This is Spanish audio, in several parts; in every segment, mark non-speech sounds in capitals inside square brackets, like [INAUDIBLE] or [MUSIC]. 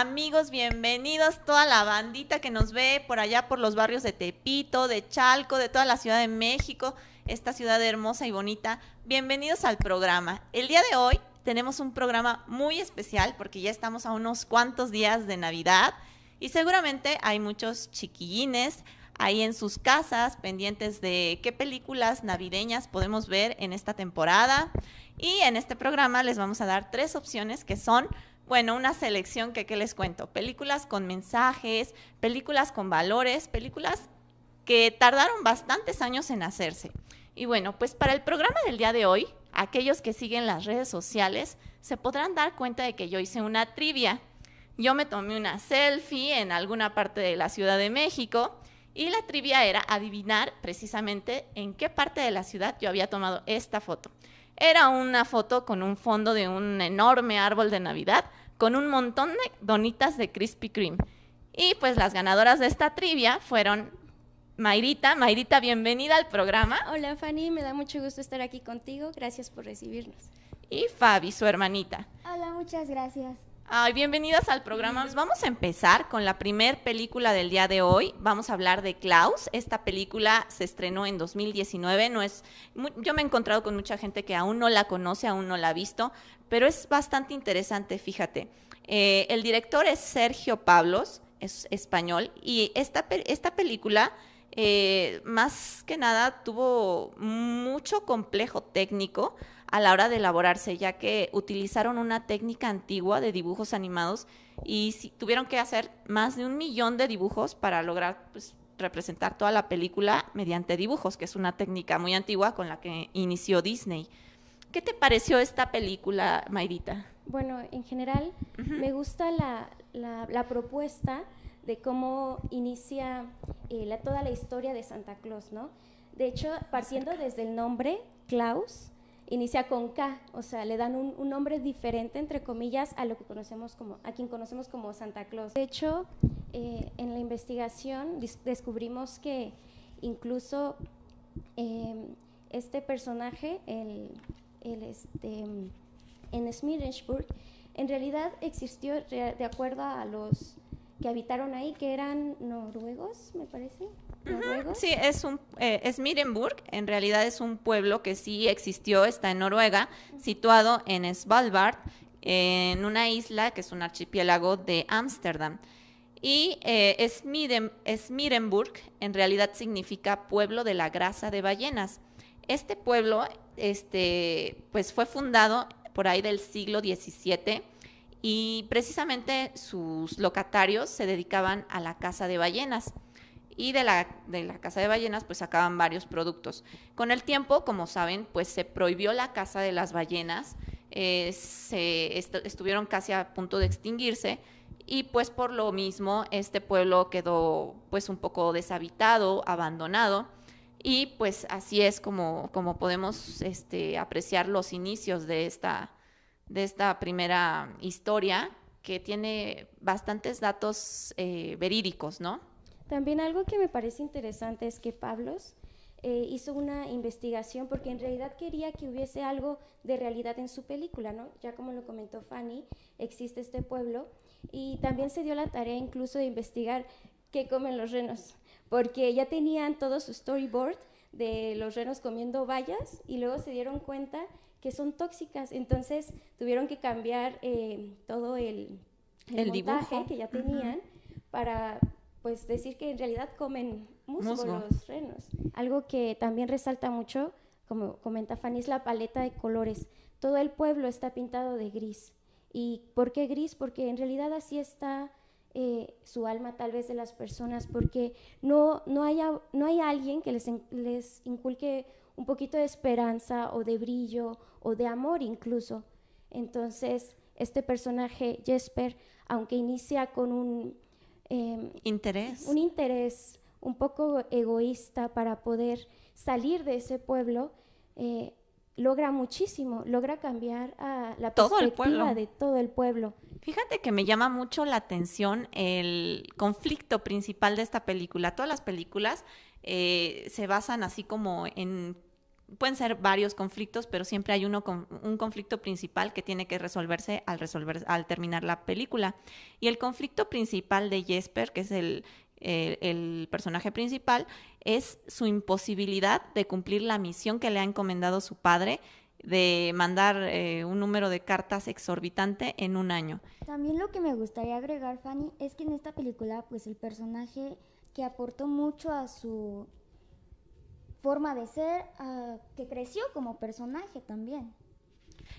Amigos, bienvenidos toda la bandita que nos ve por allá por los barrios de Tepito, de Chalco, de toda la Ciudad de México, esta ciudad hermosa y bonita. Bienvenidos al programa. El día de hoy tenemos un programa muy especial porque ya estamos a unos cuantos días de Navidad y seguramente hay muchos chiquillines ahí en sus casas pendientes de qué películas navideñas podemos ver en esta temporada. Y en este programa les vamos a dar tres opciones que son bueno, una selección que, ¿qué les cuento? Películas con mensajes, películas con valores, películas que tardaron bastantes años en hacerse. Y bueno, pues para el programa del día de hoy, aquellos que siguen las redes sociales se podrán dar cuenta de que yo hice una trivia. Yo me tomé una selfie en alguna parte de la Ciudad de México y la trivia era adivinar precisamente en qué parte de la ciudad yo había tomado esta foto. Era una foto con un fondo de un enorme árbol de Navidad con un montón de donitas de Krispy Kreme. Y pues las ganadoras de esta trivia fueron Mayrita. Mayrita, bienvenida al programa. Hola Fanny, me da mucho gusto estar aquí contigo. Gracias por recibirnos. Y Fabi, su hermanita. Hola, muchas gracias. Ay, bienvenidas al programa. Pues vamos a empezar con la primer película del día de hoy. Vamos a hablar de Klaus. Esta película se estrenó en 2019. No es, yo me he encontrado con mucha gente que aún no la conoce, aún no la ha visto, pero es bastante interesante, fíjate. Eh, el director es Sergio Pablos, es español, y esta, esta película eh, más que nada tuvo mucho complejo técnico a la hora de elaborarse, ya que utilizaron una técnica antigua de dibujos animados y tuvieron que hacer más de un millón de dibujos para lograr pues, representar toda la película mediante dibujos, que es una técnica muy antigua con la que inició Disney. ¿Qué te pareció esta película, Mayrita? Bueno, en general me gusta la, propuesta de cómo inicia eh, toda la historia de Santa Claus, ¿no? De hecho, partiendo desde el nombre, Klaus, inicia con K, o sea, le dan un, nombre diferente, entre comillas, a lo que conocemos como, a quien conocemos como Santa Claus. De hecho, eh, en la investigación descubrimos que incluso em, este personaje, el, el este, en Smirensburg, en realidad existió de acuerdo a los que habitaron ahí, que eran noruegos, me parece. Sí, es un eh, es en realidad es un pueblo que sí existió, está en Noruega, situado en Svalbard, en una isla que es un archipiélago de Ámsterdam. Y eh, Smirenburg en realidad significa pueblo de la grasa de ballenas. Este pueblo este, pues fue fundado por ahí del siglo XVII y precisamente sus locatarios se dedicaban a la caza de ballenas y de la, de la caza de ballenas pues sacaban varios productos. Con el tiempo, como saben, pues se prohibió la caza de las ballenas, eh, se estuvieron casi a punto de extinguirse y pues por lo mismo este pueblo quedó pues un poco deshabitado, abandonado y pues así es como, podemos este, apreciar los inicios de esta, de esta primera historia que tiene bastantes datos eh, verídicos, ¿no? También algo que me parece interesante es que Pablos eh, hizo una investigación porque en realidad quería que hubiese algo de realidad en su película, ¿no? Ya como lo comentó Fanny, existe este pueblo y también se dio la tarea incluso de investigar qué comen los renos, porque ya tenían todo su storyboard de los renos comiendo bayas y luego se dieron cuenta que son tóxicas, entonces tuvieron que cambiar eh, todo el, el, montaje que ya tenían para pues decir que en realidad comen musgo, los renos. Algo que también resalta mucho, como comenta Fanny, es la paleta de colores. Todo el pueblo está pintado de gris. ¿Y por qué gris? Porque en realidad así está eh, su alma tal vez de las personas, porque no, no, haya, no hay alguien que les, les inculque un poquito de esperanza o de brillo o de amor incluso. Entonces, este personaje, Jesper, aunque inicia con un Em, interés. Un interés un poco egoísta para poder salir de ese pueblo, eh, logra muchísimo, logra cambiar a la perspectiva de todo el pueblo. Fíjate que me llama mucho la atención el conflicto principal de esta película. Todas las películas eh, se basan así como en pueden ser varios conflictos, pero siempre hay uno con, un conflicto principal que tiene que resolverse al resolver al terminar la película. Y el conflicto principal de Jesper, que es el, el, personaje principal, es su imposibilidad de cumplir la misión que le ha encomendado su padre de mandar eh, un número de cartas exorbitante en un año. También lo que me gustaría agregar, Fanny, es que en esta película, pues el personaje que aportó mucho a su forma de ser, que creció como personaje también.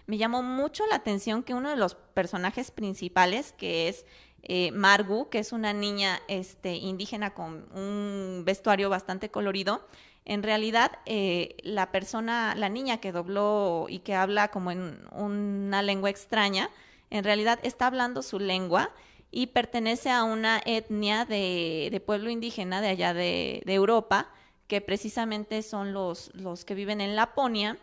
Me llamó mucho la atención que uno de los personajes principales, que es eh, Margu, que es una niña este, indígena con un vestuario bastante colorido, en realidad eh, la persona, la niña que dobló y que habla como en una lengua extraña, en realidad está hablando su lengua y pertenece a una etnia de, pueblo indígena de allá de, Europa, que precisamente son los, los que viven en Laponia.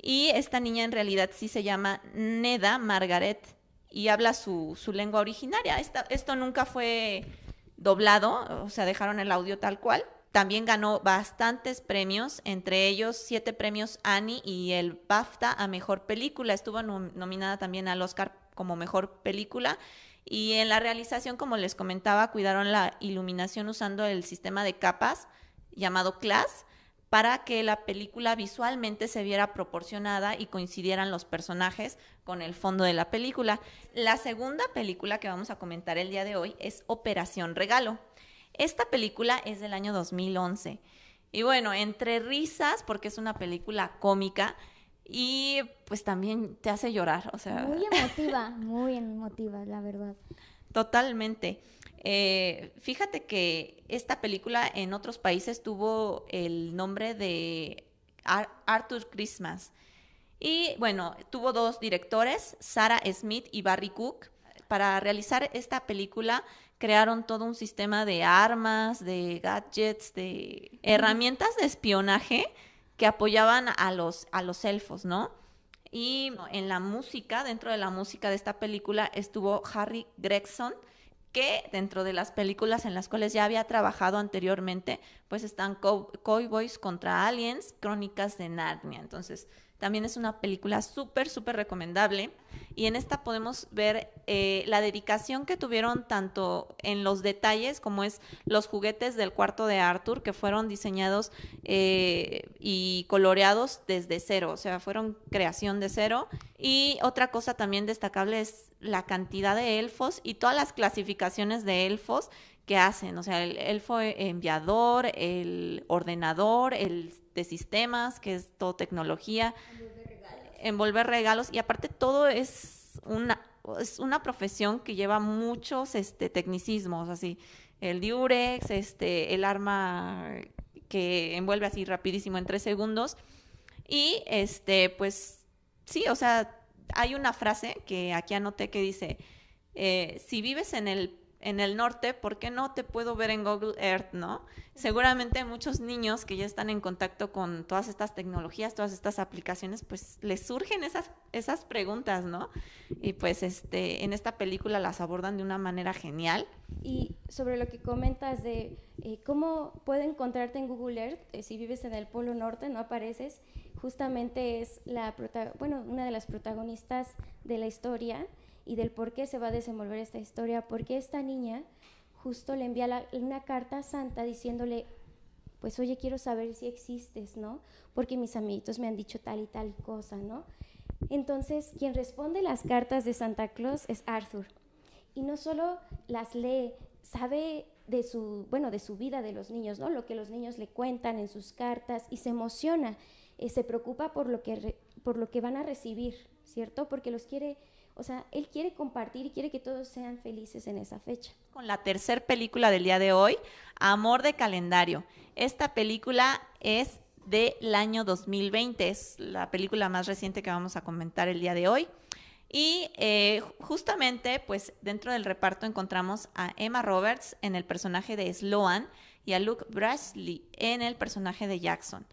Y esta niña en realidad sí se llama Neda Margaret y habla su, su lengua originaria. esto nunca fue doblado, o sea, dejaron el audio tal cual. También ganó bastantes premios, entre ellos siete premios Annie y el BAFTA a Mejor Película. Estuvo nominada también al Oscar como Mejor Película. Y en la realización, como les comentaba, cuidaron la iluminación usando el sistema de capas llamado CLAS para que la película visualmente se viera proporcionada y coincidieran los personajes con el fondo de la película. La segunda película que vamos a comentar el día de hoy es Operación Regalo. Esta película es del año 2011. Y bueno, entre risas, porque es una película cómica, y pues también te hace llorar, o sea... Muy emotiva, muy emotiva, la verdad. Totalmente. Eh, fíjate que esta película en otros países tuvo el nombre de Arthur Christmas. Y bueno, tuvo dos directores, Sarah Smith y Barry Cook. Para realizar esta película crearon todo un sistema de armas, de gadgets, de herramientas de espionaje que apoyaban a los, a los elfos, ¿no? Y en la música, dentro de la música de esta película, estuvo Harry Gregson, que dentro de las películas en las cuales ya había trabajado anteriormente, pues están Cowboys contra Aliens, Crónicas de Narnia. Entonces, también es una película súper, súper recomendable. Y en esta podemos ver eh, la dedicación que tuvieron tanto en los detalles como es los juguetes del cuarto de Arthur, que fueron diseñados eh, y coloreados desde cero, o sea, fueron creación de cero. Y otra cosa también destacable es la cantidad de elfos y todas las clasificaciones de elfos que hacen, o sea, el elfo enviador, el ordenador, el de sistemas, que es todo tecnología, envolver regalos, envolver regalos y aparte todo es una, es una profesión que lleva muchos este, tecnicismos, así, el diurex, este, el arma que envuelve así rapidísimo en tres segundos. Y este, pues sí, o sea, hay una frase que aquí anoté que dice, eh, si vives en el en el norte, ¿por qué no te puedo ver en Google Earth, no? Seguramente muchos niños que ya están en contacto con todas estas tecnologías, todas estas aplicaciones, pues les surgen esas, esas preguntas, ¿no? Y pues este, en esta película las abordan de una manera genial. Y sobre lo que comentas de eh, cómo puedo encontrarte en Google Earth, eh, si vives en el Polo Norte, no apareces, justamente es la, bueno, una de las protagonistas de la historia y del por qué se va a desenvolver esta historia, porque esta niña justo le envía una carta a Santa diciéndole, pues oye, quiero saber si existes, ¿no? Porque mis amiguitos me han dicho tal y tal cosa, ¿no? Entonces, quien responde las cartas de Santa Claus es Arthur. Y no solo las lee, sabe de su, bueno, de su vida de los niños, ¿no? Lo que los niños le cuentan en sus cartas y se emociona, eh, se preocupa por lo, que por lo que van a recibir, ¿cierto? Porque los quiere o sea, él quiere compartir y quiere que todos sean felices en esa fecha. Con la tercera película del día de hoy, Amor de Calendario. Esta película es del año 2020, es la película más reciente que vamos a comentar el día de hoy. Y eh, justamente, pues dentro del reparto encontramos a Emma Roberts en el personaje de Sloan y a Luke Brashley en el personaje de Jackson.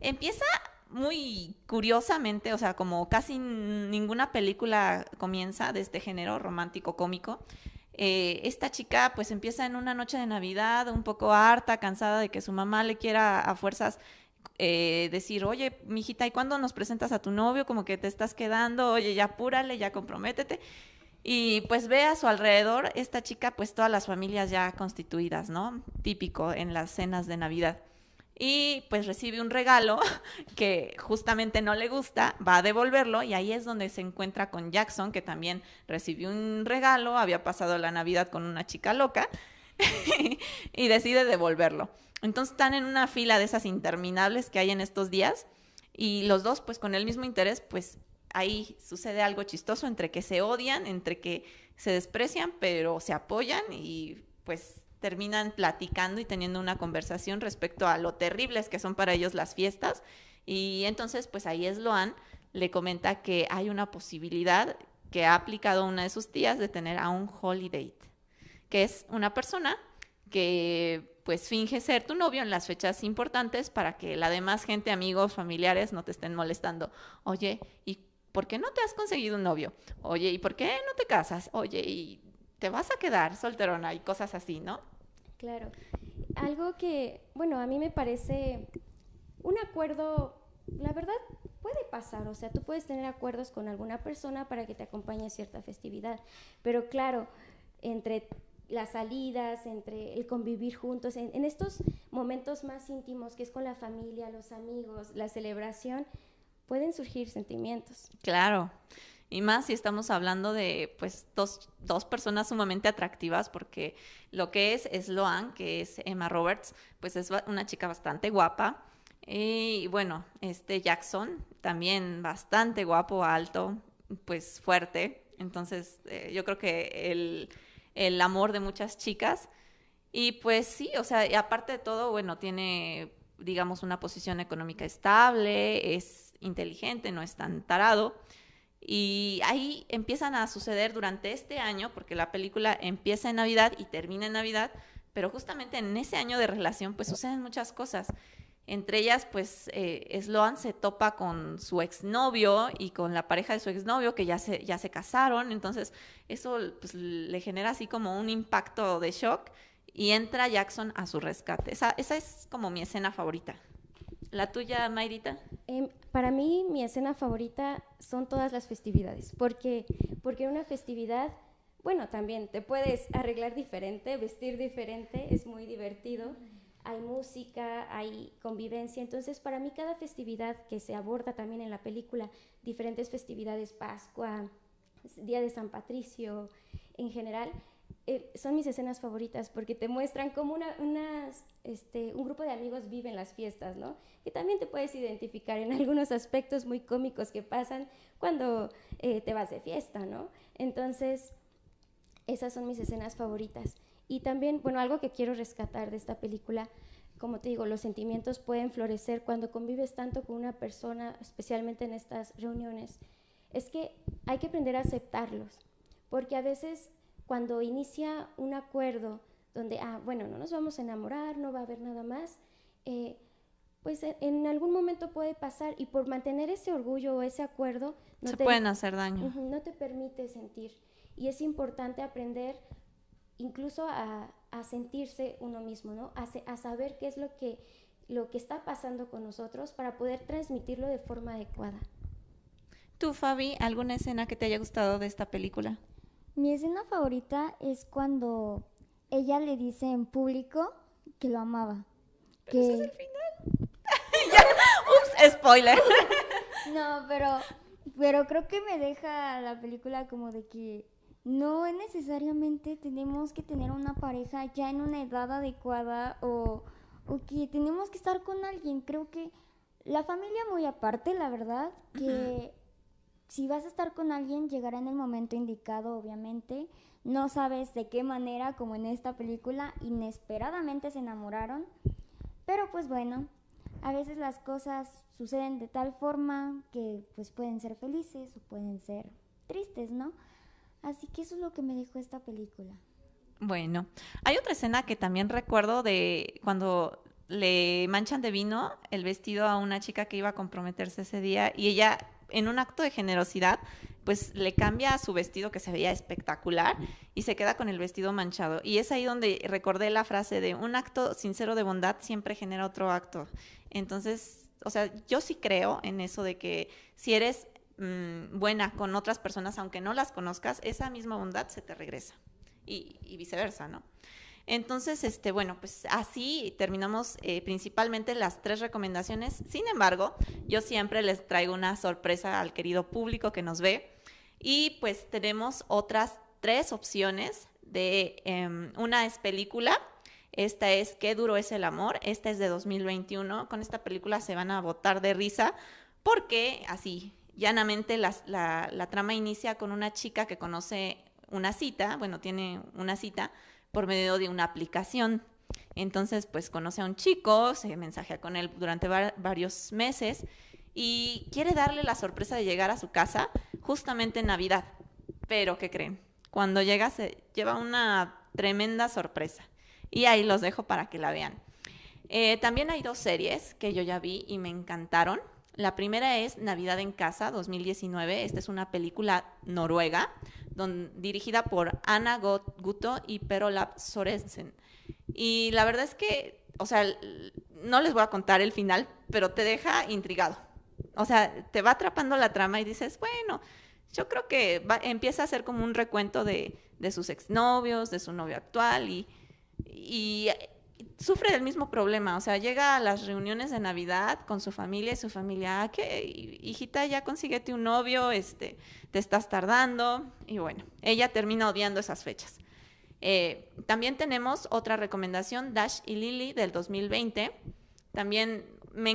Empieza muy curiosamente, o sea, como casi ninguna película comienza de este género romántico cómico, eh, esta chica pues empieza en una noche de Navidad un poco harta, cansada de que su mamá le quiera a fuerzas eh, decir, oye, mijita, ¿y cuándo nos presentas a tu novio? Como que te estás quedando, oye, ya apúrale, ya comprométete. Y pues ve a su alrededor esta chica, pues todas las familias ya constituidas, ¿no? Típico en las cenas de Navidad. Y pues recibe un regalo [LAUGHS] que justamente no le gusta, va a devolverlo y ahí es donde se encuentra con Jackson, que también recibió un regalo, había pasado la Navidad con una chica loca [LAUGHS] y decide devolverlo. Entonces están en una fila de esas interminables que hay en estos días y los dos pues con el mismo interés pues ahí sucede algo chistoso entre que se odian, entre que se desprecian, pero se apoyan y pues terminan platicando y teniendo una conversación respecto a lo terribles que son para ellos las fiestas. Y entonces, pues ahí es Loan, le comenta que hay una posibilidad que ha aplicado una de sus tías de tener a un holiday, que es una persona que pues finge ser tu novio en las fechas importantes para que la demás gente, amigos, familiares no te estén molestando. Oye, ¿y ¿por qué no te has conseguido un novio? Oye, ¿y por qué no te casas? Oye, ¿y te vas a quedar solterona? Y cosas así, ¿no? Claro. Algo que, bueno, a mí me parece un acuerdo, la verdad, puede pasar, o sea, tú puedes tener acuerdos con alguna persona para que te acompañe a cierta festividad, pero claro, entre las salidas, entre el convivir juntos, en, en, estos momentos más íntimos, que es con la familia, los amigos, la celebración, pueden surgir sentimientos. Claro. Y más si estamos hablando de pues dos, dos, personas sumamente atractivas, porque lo que es Sloan, que es Emma Roberts, pues es una chica bastante guapa. Y bueno, este Jackson, también bastante guapo, alto, pues fuerte. Entonces, eh, yo creo que el, el amor de muchas chicas. Y pues sí, o sea, y aparte de todo, bueno, tiene, digamos, una posición económica estable, es inteligente, no es tan tarado. Y ahí empiezan a suceder durante este año, porque la película empieza en Navidad y termina en Navidad, pero justamente en ese año de relación pues suceden muchas cosas. Entre ellas, pues eh, Sloan se topa con su exnovio y con la pareja de su exnovio que ya se, ya se casaron, entonces eso pues, le genera así como un impacto de shock y entra Jackson a su rescate. Esa, esa es como mi escena favorita. ¿La tuya, Mayrita? Eh, para mí, mi escena favorita son todas las festividades, porque, porque una festividad, bueno, también te puedes arreglar diferente, vestir diferente, es muy divertido, hay música, hay convivencia, entonces para mí cada festividad que se aborda también en la película, diferentes festividades, Pascua, Día de San Patricio, en general, son mis escenas favoritas porque te muestran cómo una, este, un grupo de amigos viven las fiestas, ¿no? Que también te puedes identificar en [LAUGHS] algunos aspectos muy cómicos que pasan cuando eh, te vas de fiesta, ¿no? Entonces, esas son mis escenas favoritas. Y también, bueno, algo que quiero rescatar de esta película, como te digo, los sentimientos pueden florecer cuando convives tanto con una persona, especialmente en estas reuniones, es que hay que aprender a aceptarlos, porque a veces cuando inicia un acuerdo donde, ah, bueno, no nos vamos a enamorar, no va a haber nada más, eh, pues en algún momento puede pasar y por mantener ese orgullo o ese acuerdo... No Se te, pueden hacer daño. no te permite sentir. Y es importante aprender incluso a, a sentirse uno mismo, ¿no? A, a, saber qué es lo que, lo que está pasando con nosotros para poder transmitirlo de forma adecuada. ¿Tú, Fabi, alguna escena que te haya gustado de esta película? Mi escena favorita es cuando ella le dice en público que lo amaba. ¿Pero que... es el final? [LAUGHS] Ups, spoiler. [LAUGHS] no, pero, pero creo que me deja la película como de que no necesariamente tenemos que tener una pareja ya en una edad adecuada o, o que tenemos que estar con alguien. Creo que la familia muy aparte, la verdad, que si vas a estar con alguien, llegará en el momento indicado, obviamente. No sabes de qué manera, como en esta película, inesperadamente se enamoraron. Pero pues bueno, a veces las cosas suceden de tal forma que pues pueden ser felices o pueden ser tristes, ¿no? Así que eso es lo que me dejó esta película. Bueno, hay otra escena que también recuerdo de cuando le manchan de vino el vestido a una chica que iba a comprometerse ese día y ella en un acto de generosidad, pues le cambia su vestido que se veía espectacular y se queda con el vestido manchado. Y es ahí donde recordé la frase de un acto sincero de bondad siempre genera otro acto. Entonces, o sea, yo sí creo en eso de que si eres mm, buena con otras personas, aunque no las conozcas, esa misma bondad se te regresa. Y, y viceversa, ¿no? Entonces, este, bueno, pues así terminamos eh, principalmente las tres recomendaciones. Sin embargo, yo siempre les traigo una sorpresa al querido público que nos ve. Y pues tenemos otras tres opciones de em, una es película. Esta es Qué duro es el amor. Esta es de 2021. Con esta película se van a botar de risa porque así, llanamente la, la trama inicia con una chica que conoce una cita, bueno, tiene una cita por medio de una aplicación. Entonces, pues conoce a un chico, se mensajea con él durante varios meses y quiere darle la sorpresa de llegar a su casa justamente en Navidad. Pero, ¿qué creen? Cuando llega se lleva una tremenda sorpresa. Y ahí los dejo para que la vean. Eh, también hay dos series que yo ya vi y me encantaron. La primera es Navidad en Casa 2019. Esta es una película noruega dirigida por Ana Guto y Perolab Sorensen. Y la verdad es que, o sea, no les voy a contar el final, pero te deja intrigado. O sea, te va atrapando la trama y dices, bueno, yo creo que empieza a ser como un recuento de, de sus exnovios, de su novio actual y sufre del mismo problema, o sea, llega a las reuniones de Navidad con su familia y su familia, ah, que hijita, ya consíguete un novio, este, te estás tardando, y bueno, ella termina odiando esas fechas. Eh, también tenemos otra recomendación, Dash y Lily del 2020. También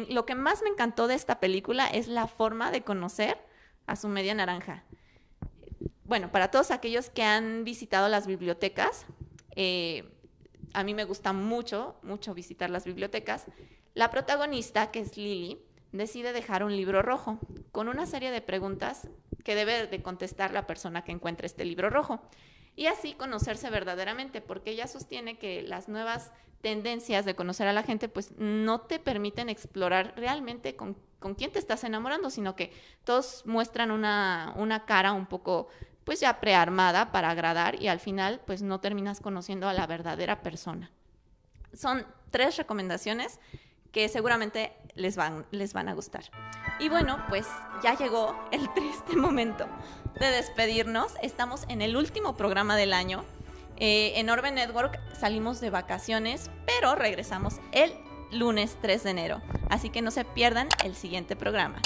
lo que más me encantó de esta película es la forma de conocer a su media naranja. Bueno, para todos aquellos que han visitado las bibliotecas, eh, a mí me gusta mucho, mucho visitar las bibliotecas, la protagonista, que es Lily, decide dejar un libro rojo con una serie de preguntas que debe de contestar la persona que encuentre este libro rojo y así conocerse verdaderamente, porque ella sostiene que las nuevas tendencias de conocer a la gente pues no te permiten explorar realmente con, con quién te estás enamorando, sino que todos muestran una, una cara un poco pues ya prearmada para agradar y al final pues no terminas conociendo a la verdadera persona. Son tres recomendaciones que seguramente les van, les van a gustar. Y bueno, pues ya llegó el [LAUGHS] triste momento de despedirnos. Estamos en el último programa del año. Eh, en Orbe Network salimos de vacaciones, pero regresamos el lunes 3 de enero. Así que no se pierdan el siguiente programa.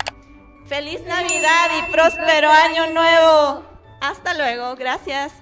¡Feliz Navidad y próspero año nuevo! Hasta luego, gracias.